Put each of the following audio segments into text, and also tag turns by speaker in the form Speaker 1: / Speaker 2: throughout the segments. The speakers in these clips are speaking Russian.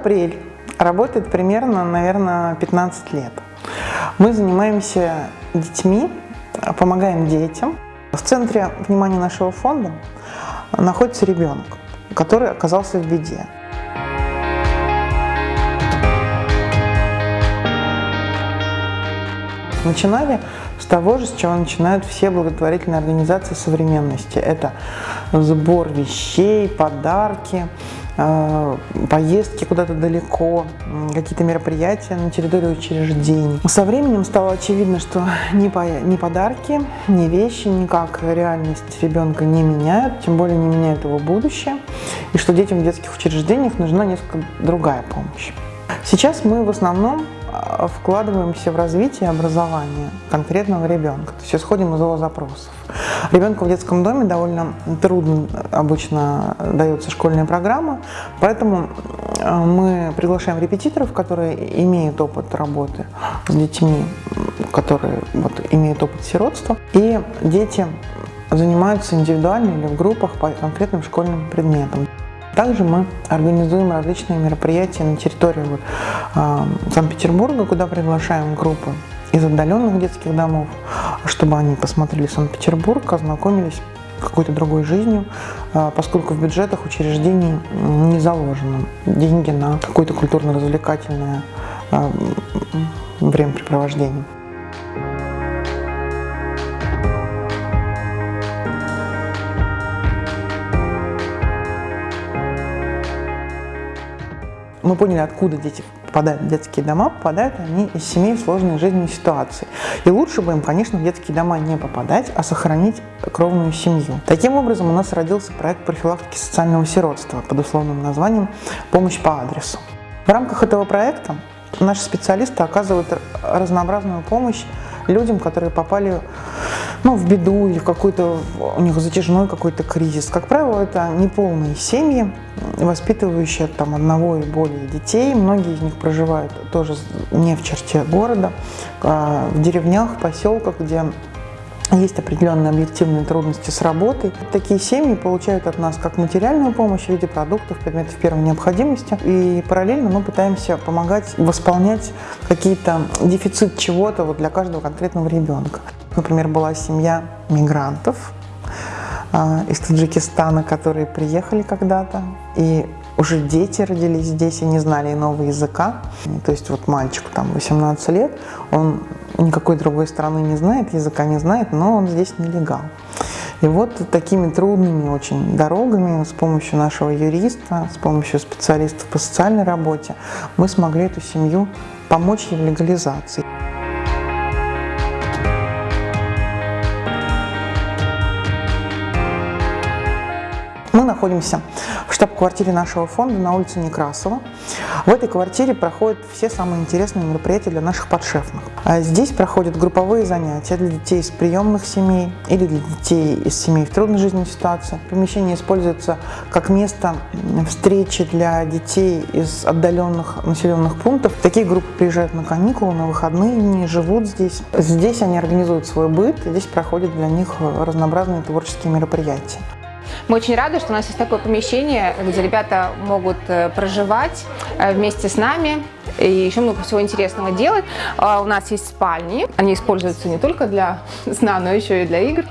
Speaker 1: «Апрель» работает примерно, наверное, 15 лет. Мы занимаемся детьми, помогаем детям. В центре внимания нашего фонда находится ребенок, который оказался в беде. Начинали с того же, с чего начинают все благотворительные организации современности. Это сбор вещей, подарки, поездки куда-то далеко, какие-то мероприятия на территории учреждений. Со временем стало очевидно, что ни, по, ни подарки, ни вещи никак реальность ребенка не меняют, тем более не меняют его будущее, и что детям в детских учреждениях нужна несколько другая помощь. Сейчас мы в основном а, вкладываемся в развитие образования конкретного ребенка, то есть исходим из его запросов. Ребенку в детском доме довольно трудно обычно дается школьная программа, поэтому а, мы приглашаем репетиторов, которые имеют опыт работы с детьми, которые вот, имеют опыт сиротства, и дети занимаются индивидуально или в группах по конкретным школьным предметам. Также мы организуем различные мероприятия на территории э, Санкт-Петербурга, куда приглашаем группы из отдаленных детских домов, чтобы они посмотрели Санкт-Петербург, ознакомились какой-то другой жизнью, э, поскольку в бюджетах учреждений не заложено деньги на какое-то культурно-развлекательное э, времяпрепровождение. Мы поняли, откуда дети попадают в детские дома, попадают они из семей в сложной жизненной ситуации. И лучше бы им, конечно, в детские дома не попадать, а сохранить кровную семью. Таким образом, у нас родился проект профилактики социального сиротства под условным названием «Помощь по адресу». В рамках этого проекта наши специалисты оказывают разнообразную помощь людям, которые попали ну, в беду или в какой-то, у них затяжной какой-то кризис. Как правило, это неполные семьи, воспитывающие там одного и более детей. Многие из них проживают тоже не в черте города, а в деревнях, поселках, где есть определенные объективные трудности с работой. Такие семьи получают от нас как материальную помощь в виде продуктов, предметов первой необходимости. И параллельно мы пытаемся помогать восполнять какие-то дефицит чего-то вот для каждого конкретного ребенка. Например, была семья мигрантов э, из Таджикистана, которые приехали когда-то, и уже дети родились здесь и не знали иного языка. То есть вот мальчику там 18 лет, он никакой другой страны не знает, языка не знает, но он здесь нелегал. И вот такими трудными очень дорогами с помощью нашего юриста, с помощью специалистов по социальной работе мы смогли эту семью помочь ей в легализации. Находимся в штаб-квартире нашего фонда на улице Некрасова. В этой квартире проходят все самые интересные мероприятия для наших подшефных. А здесь проходят групповые занятия для детей из приемных семей или для детей из семей в трудной жизненной ситуации. Помещение используется как место встречи для детей из отдаленных населенных пунктов. Такие группы приезжают на каникулы, на выходные дни, живут здесь. Здесь они организуют свой быт, и здесь проходят для них разнообразные творческие мероприятия.
Speaker 2: Мы очень рады, что у нас есть такое помещение, где ребята могут э, проживать э, вместе с нами и еще много всего интересного делать. А, у нас есть спальни, они используются не только для сна, но еще и для игр.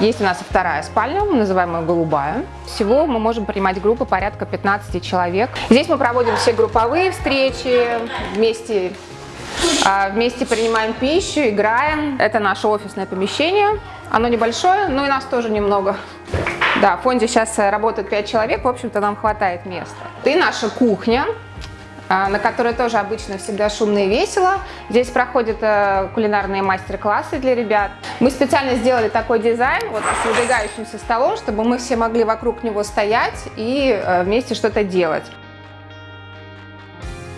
Speaker 2: Есть у нас вторая спальня, называемая «Голубая». Всего мы можем принимать группы порядка 15 человек. Здесь мы проводим все групповые встречи, вместе а, Вместе принимаем пищу, играем. Это наше офисное помещение. Оно небольшое, но и нас тоже немного. Да, в фонде сейчас э, работают 5 человек, в общем-то нам хватает места. И наша кухня, а, на которой тоже обычно всегда шумно и весело. Здесь проходят э, кулинарные мастер-классы для ребят. Мы специально сделали такой дизайн вот, с выдвигающимся столом, чтобы мы все могли вокруг него стоять и э, вместе что-то делать.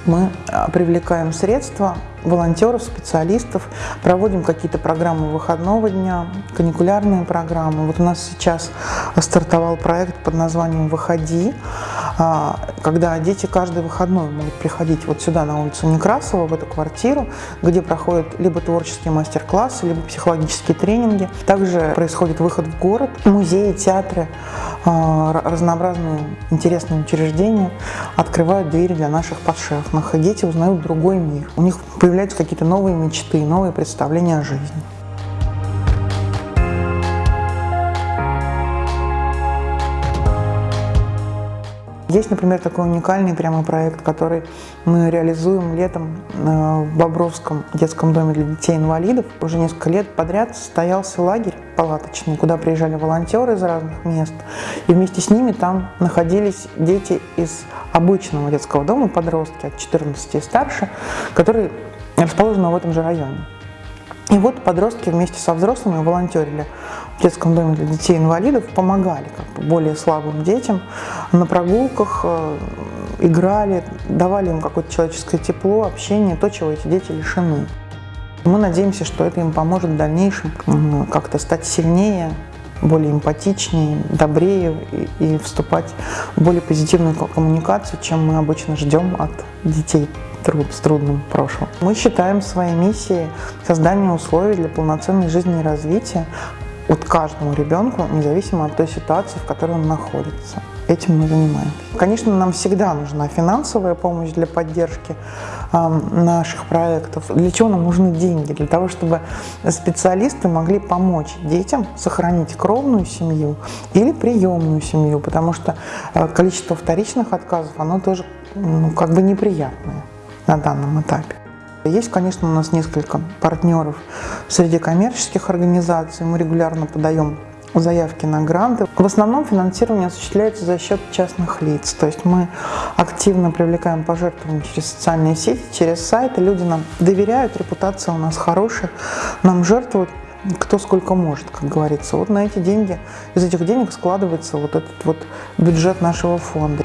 Speaker 1: Мы привлекаем средства волонтеров, специалистов, проводим какие-то программы выходного дня, каникулярные программы. Вот у нас сейчас стартовал проект под названием «Выходи», а, когда дети каждый выходной могут приходить вот сюда, на улицу Некрасова, в эту квартиру, где проходят либо творческие мастер-классы, либо психологические тренинги. Также происходит выход в город, музеи, театры, а, разнообразные интересные учреждения открывают двери для наших подшефных, и дети узнают другой мир. У них появляются какие-то новые мечты, новые представления о жизни. Есть, например, такой уникальный прямо проект, который мы реализуем летом э, в Бобровском детском доме для детей-инвалидов. Уже несколько лет подряд состоялся лагерь палаточный, куда приезжали волонтеры из разных мест. И вместе с ними там находились дети из обычного детского дома, подростки от 14 и старше, которые расположены в этом же районе. И вот подростки вместе со взрослыми волонтерили в детском доме для детей-инвалидов, помогали как бы, более слабым детям на прогулках, э, играли, давали им какое-то человеческое тепло, общение, то, чего эти дети лишены. Мы надеемся, что это им поможет в дальнейшем как-то стать сильнее, более эмпатичнее, добрее и, и вступать в более позитивную коммуникацию, чем мы обычно ждем от детей труд, с трудным прошлым. Мы считаем своей миссией создание условий для полноценной жизни и развития от каждому ребенку, независимо от той ситуации, в которой он находится. Этим мы занимаемся. Конечно, нам всегда нужна финансовая помощь для поддержки э, наших проектов. Для чего нам нужны деньги? Для того, чтобы специалисты могли помочь детям сохранить кровную семью или приемную семью, потому что э, количество вторичных отказов, оно тоже ну, как бы неприятное на данном этапе. Есть, конечно, у нас несколько партнеров среди коммерческих организаций. Мы регулярно подаем заявки на гранты. В основном финансирование осуществляется за счет частных лиц. То есть мы активно привлекаем пожертвования через социальные сети, через сайты. Люди нам доверяют, репутация у нас хорошая, нам жертвуют кто сколько может, как говорится. Вот на эти деньги, из этих денег складывается вот этот вот бюджет нашего фонда.